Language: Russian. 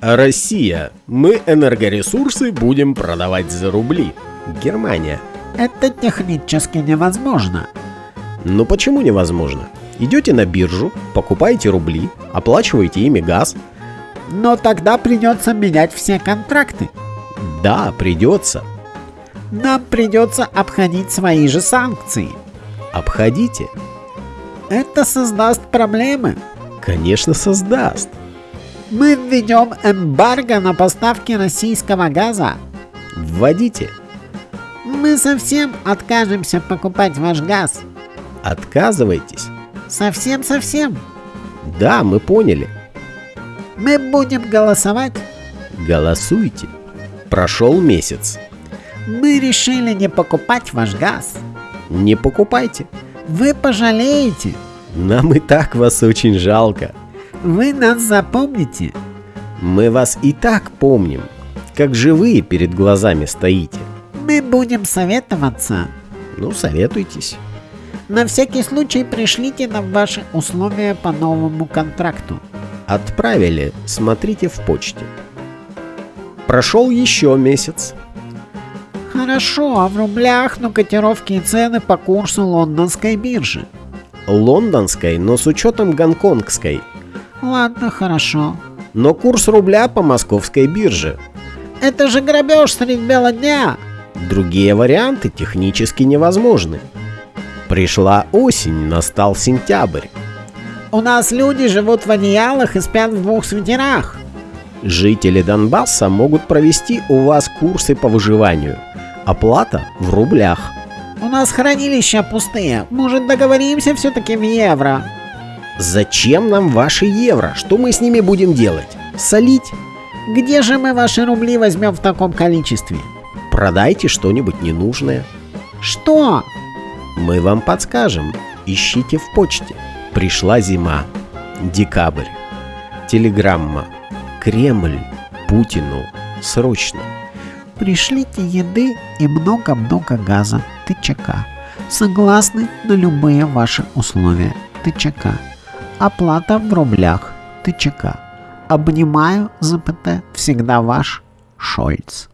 Россия. Мы энергоресурсы будем продавать за рубли. Германия. Это технически невозможно. Ну почему невозможно? Идете на биржу, покупаете рубли, оплачиваете ими газ. Но тогда придется менять все контракты. Да, придется. Нам придется обходить свои же санкции. Обходите. Это создаст проблемы. Конечно, создаст. Мы введем эмбарго на поставки российского газа. Вводите. Мы совсем откажемся покупать ваш газ. Отказывайтесь. Совсем-совсем. Да, мы поняли. Мы будем голосовать. Голосуйте. Прошел месяц. Мы решили не покупать ваш газ. Не покупайте. Вы пожалеете. Нам и так вас очень жалко. Вы нас запомните. Мы вас и так помним, как живые перед глазами стоите. Мы будем советоваться. Ну, советуйтесь. На всякий случай пришлите нам ваши условия по новому контракту. Отправили, смотрите в почте. Прошел еще месяц. Хорошо, а в рублях, но котировки и цены по курсу лондонской биржи. Лондонской, но с учетом гонконгской. Ладно, хорошо. Но курс рубля по московской бирже. Это же грабеж средь бела дня. Другие варианты технически невозможны. Пришла осень, настал сентябрь. У нас люди живут в одеялах и спят в двух свитерах. Жители Донбасса могут провести у вас курсы по выживанию. Оплата в рублях. У нас хранилища пустые. Может договоримся все-таки в евро? Зачем нам ваши евро? Что мы с ними будем делать? Солить? Где же мы ваши рубли возьмем в таком количестве? Продайте что-нибудь ненужное. Что? Мы вам подскажем. Ищите в почте. Пришла зима. Декабрь. Телеграмма. Кремль. Путину. Срочно. Пришлите еды и много-много газа. ТЧК. Согласны на любые ваши условия. ТЧК. Оплата в рублях. ТЧК. Обнимаю, ЗПТ. Всегда ваш Шольц.